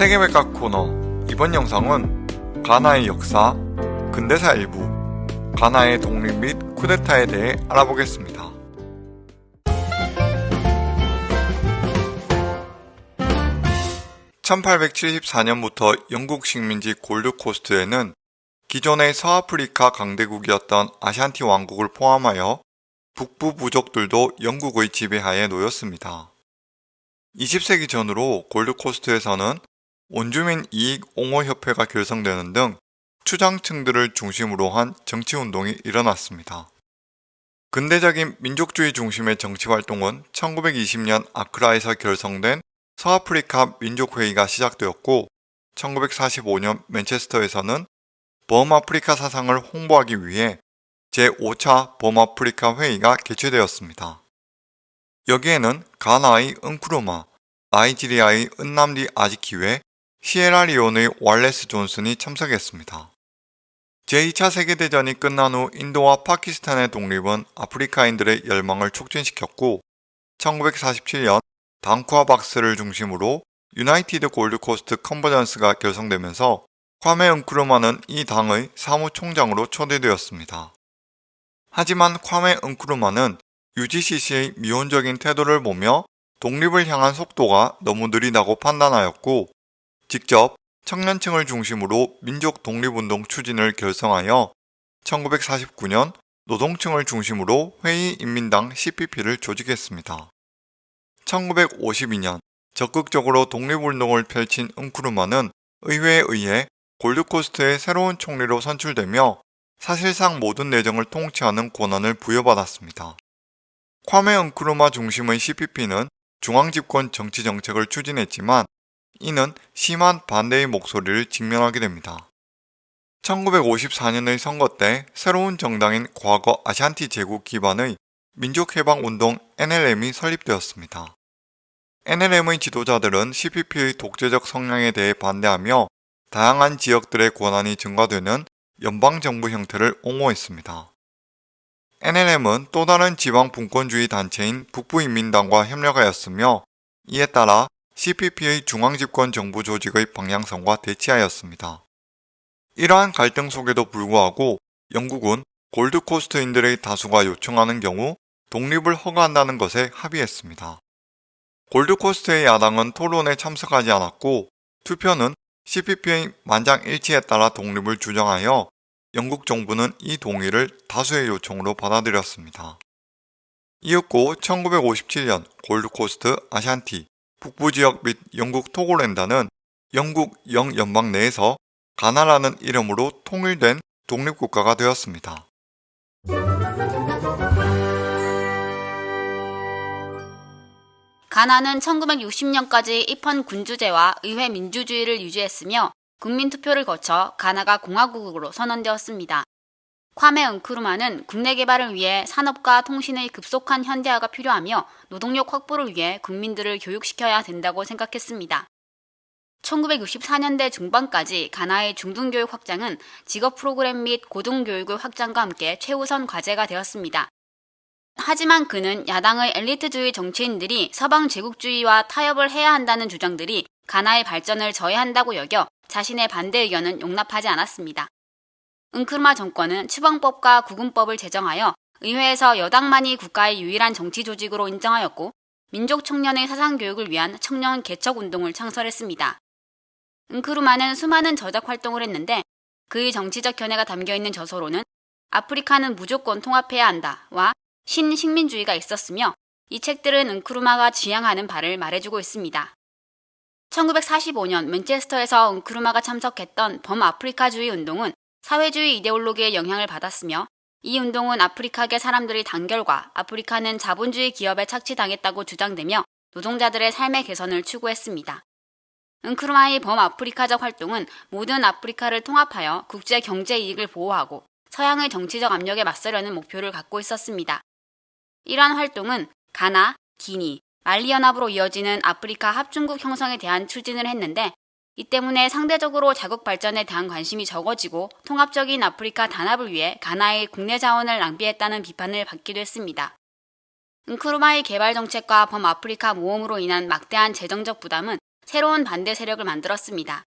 세계백과 코너 이번 영상은 가나의 역사, 근대사 일부, 가나의 독립 및 쿠데타에 대해 알아보겠습니다. 1874년부터 영국 식민지 골드코스트에는 기존의 서아프리카 강대국이었던 아샨티 왕국을 포함하여 북부 부족들도 영국의 지배하에 놓였습니다. 20세기 전으로 골드코스트에서는 원주민 이익 옹호협회가 결성되는 등 추장층들을 중심으로 한 정치운동이 일어났습니다. 근대적인 민족주의 중심의 정치활동은 1920년 아크라에서 결성된 서아프리카 민족회의가 시작되었고 1945년 맨체스터에서는 범아프리카 사상을 홍보하기 위해 제5차 범아프리카 회의가 개최되었습니다. 여기에는 가나의 은크루마, 나이지리아의 은남디 아지키웨, 시에라리온의 왈레스 존슨이 참석했습니다. 제2차 세계대전이 끝난 후 인도와 파키스탄의 독립은 아프리카인들의 열망을 촉진시켰고 1947년 당쿠아 박사를 중심으로 United Gold Coast Convention이 결성되면서 콰메 은크루마는 이 당의 사무총장으로 초대되었습니다. 하지만 콰메 은크루마는 UGCC의 미온적인 태도를 보며 독립을 향한 속도가 너무 느리다고 판단하였고 직접 청년층을 중심으로 민족 독립운동 추진을 결성하여 1949년 노동층을 중심으로 회의인민당 CPP를 조직했습니다. 1952년 적극적으로 독립운동을 펼친 은크루마는 의회에 의해 골드코스트의 새로운 총리로 선출되며 사실상 모든 내정을 통치하는 권한을 부여받았습니다. 콰메 은크루마 중심의 CPP는 중앙집권 정치 정책을 추진했지만 이는 심한 반대의 목소리를 직면하게 됩니다. 1954년의 선거 때 새로운 정당인 과거 아샨티 제국 기반의 민족해방운동 NLM이 설립되었습니다. NLM의 지도자들은 CPP의 독재적 성향에 대해 반대하며 다양한 지역들의 권한이 증가되는 연방정부 형태를 옹호했습니다. NLM은 또 다른 지방 분권주의 단체인 북부인민당과 협력하였으며 이에 따라 CPP의 중앙집권 정부 조직의 방향성과 대치하였습니다. 이러한 갈등 속에도 불구하고 영국은 골드코스트인들의 다수가 요청하는 경우 독립을 허가한다는 것에 합의했습니다. 골드코스트의 야당은 토론에 참석하지 않았고 투표는 CPP의 만장일치에 따라 독립을 주장하여 영국 정부는 이 동의를 다수의 요청으로 받아들였습니다. 이었고 1957년 골드코스트 아샨티 북부 지역 및 영국 토고랜다는 영국 영연방 내에서 가나라는 이름으로 통일된 독립국가가 되었습니다. 가나는 1960년까지 입헌 군주제와 의회 민주주의를 유지했으며 국민투표를 거쳐 가나가 공화국으로 선언되었습니다. 콰메 은크루마는 국내 개발을 위해 산업과 통신의 급속한 현대화가 필요하며 노동력 확보를 위해 국민들을 교육시켜야 된다고 생각했습니다. 1964년대 중반까지 가나의 중등교육 확장은 직업 프로그램 및 고등교육의 확장과 함께 최우선 과제가 되었습니다. 하지만 그는 야당의 엘리트주의 정치인들이 서방 제국주의와 타협을 해야 한다는 주장들이 가나의 발전을 저해한다고 여겨 자신의 반대 의견은 용납하지 않았습니다. 은크르마 정권은 추방법과 구금법을 제정하여 의회에서 여당만이 국가의 유일한 정치 조직으로 인정하였고 민족 청년의 사상 교육을 위한 청년 개척 운동을 창설했습니다. 은크루마는 수많은 저작 활동을 했는데 그의 정치적 견해가 담겨 있는 저서로는 아프리카는 무조건 통합해야 한다와 신식민주의가 있었으며 이 책들은 은크루마가 지향하는 바를 말해주고 있습니다. 1945년 맨체스터에서 은크루마가 참석했던 범아프리카주의 운동은 사회주의 이데올로기의 영향을 받았으며 이 운동은 아프리카계 사람들의 단결과 아프리카는 자본주의 기업에 착취당했다고 주장되며 노동자들의 삶의 개선을 추구했습니다. 은크루마의 범아프리카적 활동은 모든 아프리카를 통합하여 국제 경제 이익을 보호하고 서양의 정치적 압력에 맞서려는 목표를 갖고 있었습니다. 이러한 활동은 가나, 기니, 말리 연합으로 이어지는 아프리카 합중국 형성에 대한 추진을 했는데 이 때문에 상대적으로 자국 발전에 대한 관심이 적어지고 통합적인 아프리카 단합을 위해 가나의 국내 자원을 낭비했다는 비판을 받기도 했습니다. 은크루마의 개발 정책과 범아프리카 모험으로 인한 막대한 재정적 부담은 새로운 반대 세력을 만들었습니다.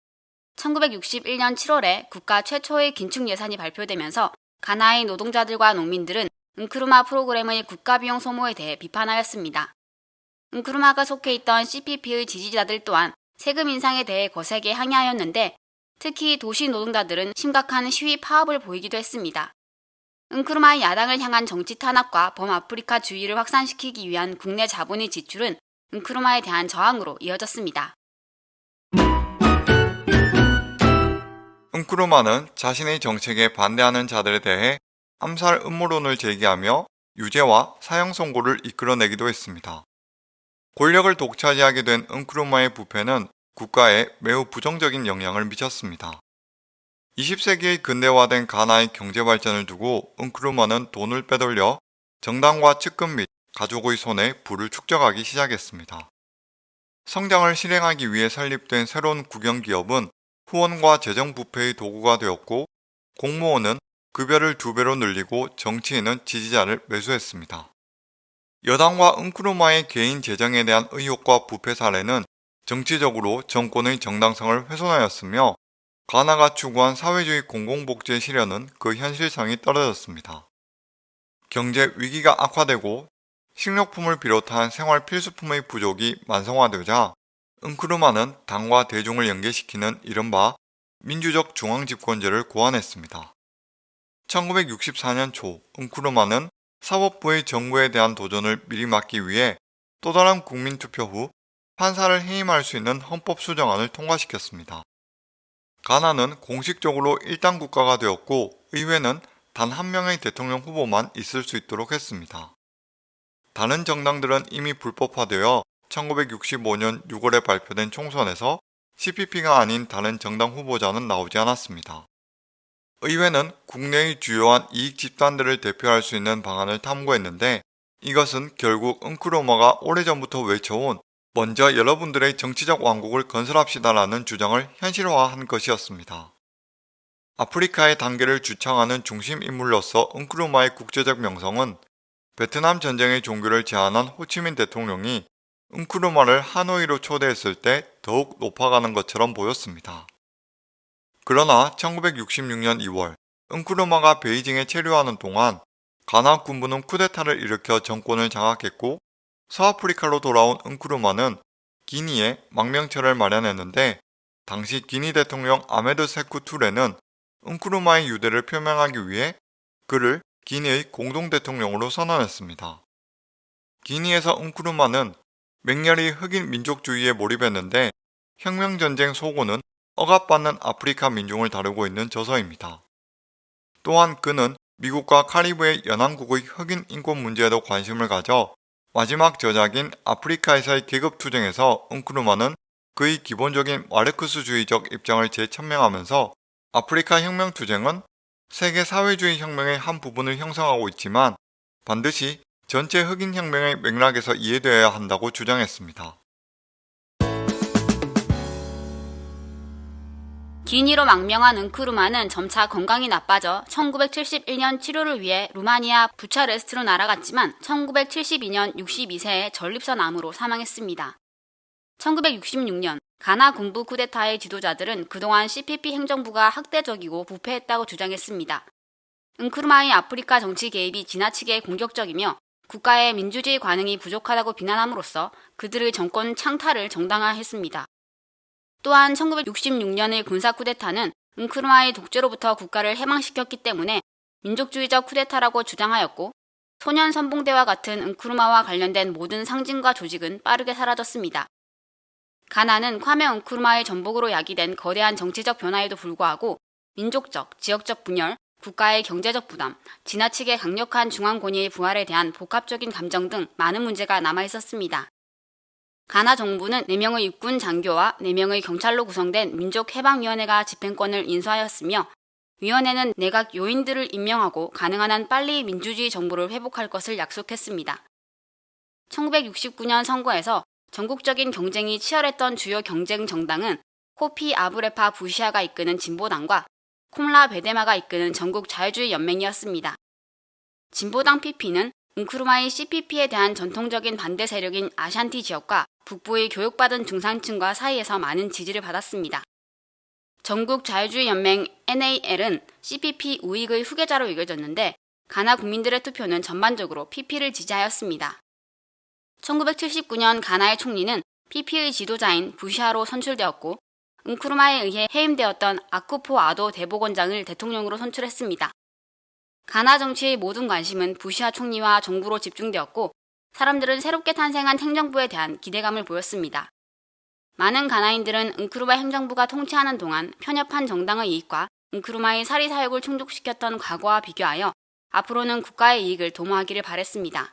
1961년 7월에 국가 최초의 긴축 예산이 발표되면서 가나의 노동자들과 농민들은 은크루마 프로그램의 국가 비용 소모에 대해 비판하였습니다. 은크루마가 속해 있던 CPP의 지지자들 또한 세금 인상에 대해 거세게 항의하였는데 특히 도시 노동자들은 심각한 시위 파업을 보이기도 했습니다. 은크루마의 야당을 향한 정치 탄압과 범아프리카 주의를 확산시키기 위한 국내 자본의 지출은 은크루마에 대한 저항으로 이어졌습니다. 은크루마는 자신의 정책에 반대하는 자들에 대해 암살 음모론을 제기하며 유죄와 사형 선고를 이끌어내기도 했습니다. 권력을 독차지하게 된 은크루마의 부패는 국가에 매우 부정적인 영향을 미쳤습니다. 20세기의 근대화된 가나의 경제 발전을 두고 은크루마는 돈을 빼돌려 정당과 측근 및 가족의 손에 부를 축적하기 시작했습니다. 성장을 실행하기 위해 설립된 새로운 국영기업은 후원과 재정 부패의 도구가 되었고 공무원은 급여를 두 배로 늘리고 정치인은 지지자를 매수했습니다. 여당과 은크루마의 개인 재정에 대한 의혹과 부패 사례는 정치적으로 정권의 정당성을 훼손하였으며 가나가 추구한 사회주의 공공복지의 실현은 그 현실성이 떨어졌습니다. 경제 위기가 악화되고 식료품을 비롯한 생활 필수품의 부족이 만성화되자 은크루마는 당과 대중을 연계시키는 이른바 민주적 중앙집권제를 고안했습니다. 1964년 초 은크루마는 사법부의 정부에 대한 도전을 미리 막기 위해 또 다른 국민투표 후 판사를 해임할 수 있는 헌법 수정안을 통과시켰습니다. 가나는 공식적으로 일당 국가가 되었고 의회는 단 한 명의 대통령 후보만 있을 수 있도록 했습니다. 다른 정당들은 이미 불법화되어 1965년 6월에 발표된 총선에서 CPP가 아닌 다른 정당 후보자는 나오지 않았습니다. 의회는 국내의 주요한 이익 집단들을 대표할 수 있는 방안을 탐구했는데 이것은 결국 은크로머가 오래전부터 외쳐온 먼저 여러분들의 정치적 왕국을 건설합시다라는 주장을 현실화한 것이었습니다. 아프리카의 단계를 주창하는 중심 인물로서 은크루마의 국제적 명성은 베트남 전쟁의 종교를 제안한 호치민 대통령이 은크루마를 하노이로 초대했을 때 더욱 높아가는 것처럼 보였습니다. 그러나 1966년 2월 은크루마가 베이징에 체류하는 동안 가나 군부는 쿠데타를 일으켜 정권을 장악했고 서아프리카로 돌아온 은크루마는 기니에 망명처를 마련했는데 당시 기니 대통령 아메드 세쿠 투레는 은크루마의 유대를 표명하기 위해 그를 기니의 공동대통령으로 선언했습니다. 기니에서 은크루마는 맹렬히 흑인 민족주의에 몰입했는데 혁명전쟁 소고는 억압받는 아프리카 민중을 다루고 있는 저서입니다. 또한 그는 미국과 카리브의 연안국의 흑인 인권 문제에도 관심을 가져 마지막 저작인 아프리카에서의 계급투쟁에서 은크루마는 그의 기본적인 마르크스주의적 입장을 재천명하면서 아프리카 혁명투쟁은 세계 사회주의 혁명의 한 부분을 형성하고 있지만 반드시 전체 흑인 혁명의 맥락에서 이해되어야 한다고 주장했습니다. 기니로 망명한 은크루마는 점차 건강이 나빠져 1971년 치료를 위해 루마니아 부차레스트로 날아갔지만 1972년 62세에 전립선 암으로 사망했습니다. 1966년 가나 군부 쿠데타의 지도자들은 그동안 CPP 행정부가 학대적이고 부패했다고 주장했습니다. 은크루마의 아프리카 정치 개입이 지나치게 공격적이며 국가의 민주주의 관행이 부족하다고 비난함으로써 그들의 정권 창탈을 정당화했습니다. 또한 1966년의 군사 쿠데타는 은크루마의 독재로부터 국가를 해방시켰기 때문에 민족주의적 쿠데타라고 주장하였고 소년 선봉대와 같은 은크루마와 관련된 모든 상징과 조직은 빠르게 사라졌습니다. 가나는 콰메 은크루마의 전복으로 야기된 거대한 정치적 변화에도 불구하고 민족적, 지역적 분열, 국가의 경제적 부담, 지나치게 강력한 중앙 권위의 부활에 대한 복합적인 감정 등 많은 문제가 남아 있었습니다. 가나 정부는 4명의 육군 장교와 4명의 경찰로 구성된 민족해방위원회가 집행권을 인수하였으며 위원회는 내각 요인들을 임명하고 가능한 한 빨리 민주주의 정부를 회복할 것을 약속했습니다. 1969년 선거에서 전국적인 경쟁이 치열했던 주요 경쟁 정당은 코피 아브레파 부시아가 이끄는 진보당과 콤라 베데마가 이끄는 전국 자유주의 연맹이었습니다. 진보당 PP는 은크루마의 CPP에 대한 전통적인 반대 세력인 아샨티 지역과 북부의 교육받은 중산층과 사이에서 많은 지지를 받았습니다. 전국 자유주의 연맹 NAL은 CPP 우익의 후계자로 여겨졌는데 가나 국민들의 투표는 전반적으로 PP를 지지하였습니다. 1979년 가나의 총리는 PP의 지도자인 부시아로 선출되었고 은쿠르마에 의해 해임되었던 아쿠포 아도 대법원장을 대통령으로 선출했습니다. 가나 정치의 모든 관심은 부시아 총리와 정부로 집중되었고 사람들은 새롭게 탄생한 행정부에 대한 기대감을 보였습니다. 많은 가나인들은 은크루마 행정부가 통치하는 동안 편협한 정당의 이익과 은크루마의 사리 사욕을 충족시켰던 과거와 비교하여 앞으로는 국가의 이익을 도모하기를 바랬습니다.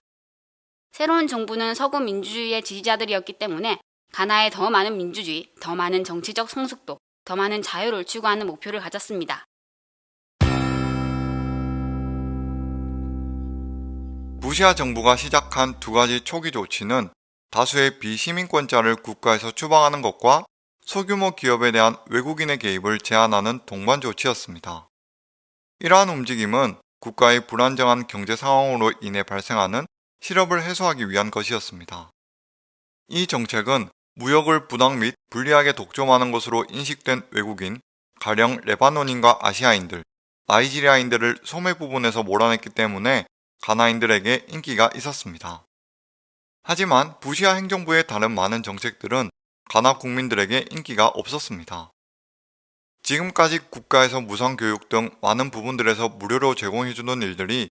새로운 정부는 서구 민주주의의 지지자들이었기 때문에 가나에 더 많은 민주주의, 더 많은 정치적 성숙도, 더 많은 자유를 추구하는 목표를 가졌습니다. 부시아 정부가 시작한 두 가지 초기 조치는 다수의 비시민권자를 국가에서 추방하는 것과 소규모 기업에 대한 외국인의 개입을 제한하는 동반 조치였습니다. 이러한 움직임은 국가의 불안정한 경제 상황으로 인해 발생하는 실업을 해소하기 위한 것이었습니다. 이 정책은 무역을 부당 및 불리하게 독점하는 것으로 인식된 외국인, 가령 레바논인과 아시아인들, 나이지리아인들을 소매 부분에서 몰아냈기 때문에 가나인들에게 인기가 있었습니다. 하지만 부시아 행정부의 다른 많은 정책들은 가나 국민들에게 인기가 없었습니다. 지금까지 국가에서 무상교육 등 많은 부분들에서 무료로 제공해주는 일들이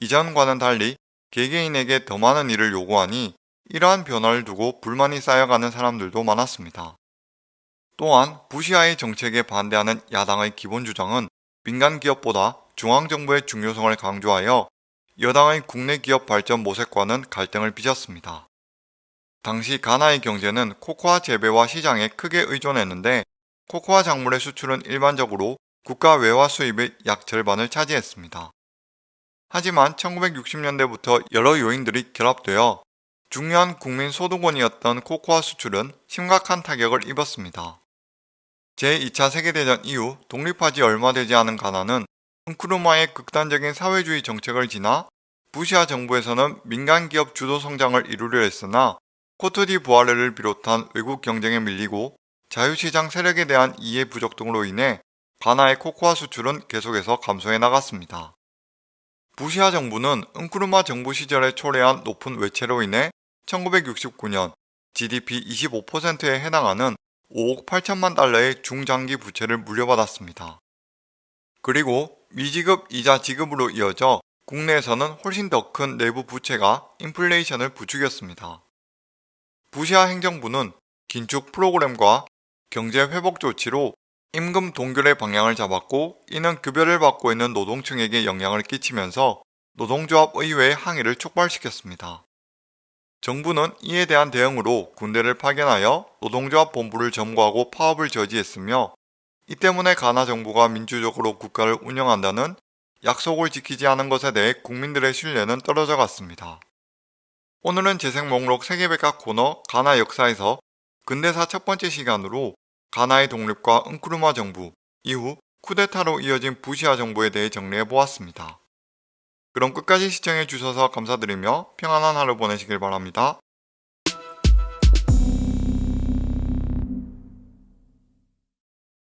이전과는 달리 개개인에게 더 많은 일을 요구하니 이러한 변화를 두고 불만이 쌓여가는 사람들도 많았습니다. 또한 부시아의 정책에 반대하는 야당의 기본 주장은 민간 기업보다 중앙정부의 중요성을 강조하여 여당의 국내 기업 발전 모색과는 갈등을 빚었습니다. 당시 가나의 경제는 코코아 재배와 시장에 크게 의존했는데 코코아 작물의 수출은 일반적으로 국가 외화 수입의 약 절반을 차지했습니다. 하지만 1960년대부터 여러 요인들이 결합되어 중요한 국민 소득원이었던 코코아 수출은 심각한 타격을 입었습니다. 제2차 세계대전 이후 독립하지 얼마 되지 않은 가나는 은크루마의 극단적인 사회주의 정책을 지나 부시아 정부에서는 민간 기업 주도 성장을 이루려 했으나 코트디 부아르를 비롯한 외국 경쟁에 밀리고 자유시장 세력에 대한 이해 부족 등으로 인해 가나의 코코아 수출은 계속해서 감소해 나갔습니다. 부시아 정부는 은크루마 정부 시절에 초래한 높은 외채로 인해 1969년 GDP 25%에 해당하는 5억 8천만 달러의 중장기 부채를 물려받았습니다. 그리고 미지급 이자 지급으로 이어져 국내에서는 훨씬 더 큰 내부 부채가 인플레이션을 부추겼습니다. 부시아 행정부는 긴축 프로그램과 경제 회복 조치로 임금 동결의 방향을 잡았고 이는 급여를 받고 있는 노동층에게 영향을 끼치면서 노동조합 의회의 항의를 촉발시켰습니다. 정부는 이에 대한 대응으로 군대를 파견하여 노동조합 본부를 점거하고 파업을 저지했으며 이 때문에 가나 정부가 민주적으로 국가를 운영한다는 약속을 지키지 않은 것에 대해 국민들의 신뢰는 떨어져 갔습니다. 오늘은 재생 목록 세계백과 코너 가나 역사에서 근대사 첫 번째 시간으로 가나의 독립과 은크루마 정부, 이후 쿠데타로 이어진 부시아 정부에 대해 정리해 보았습니다. 그럼 끝까지 시청해 주셔서 감사드리며 평안한 하루 보내시길 바랍니다.